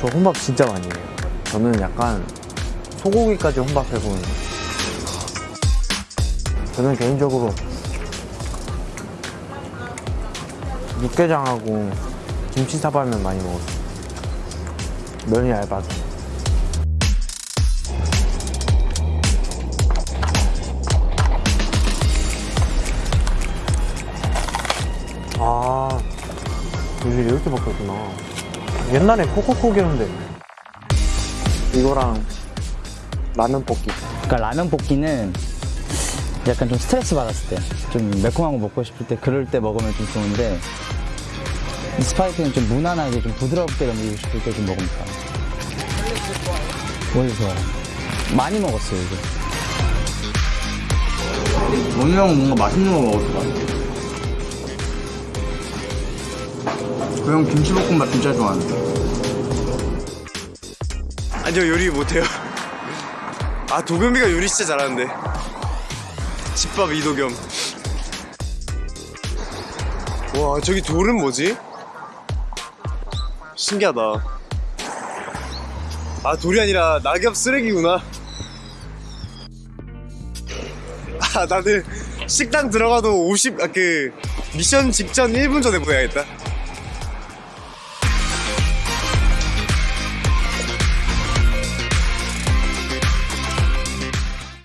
저 혼밥 진짜 많이 해요. 저는 약간 소고기까지 혼밥해보는. 저는 개인적으로 육개장하고 김치 사발면 많이 먹었어요. 면이 얇아서. 아, 요즘 이렇게 바뀌었구나. 옛날에 코코코기였는데 이거랑 라면 볶기. 그러니까 라면 볶기는 약간 좀 스트레스 받았을 때, 좀 매콤한 거 먹고 싶을 때, 그럴 때 먹으면 좀 좋은데, 이 스파이크는 좀 무난하게 좀 부드럽게 넘기고 싶을 때 좀 먹으면 좋아요. 원래 좋아요. 많이 먹었어요, 이게. 원우 형은 뭔가 맛있는 거 먹을 것 같아. 그 형 김치볶음밥 진짜 좋아하는데. 아니요 요리 못해요. 아 도겸이가 요리 진짜 잘하는데. 집밥 이도겸. 와 저기 돌은 뭐지? 신기하다. 아 돌이 아니라 낙엽 쓰레기구나. 아 다들 식당 들어가도 50, 아 그 미션 직전 1분 전에 보내야겠다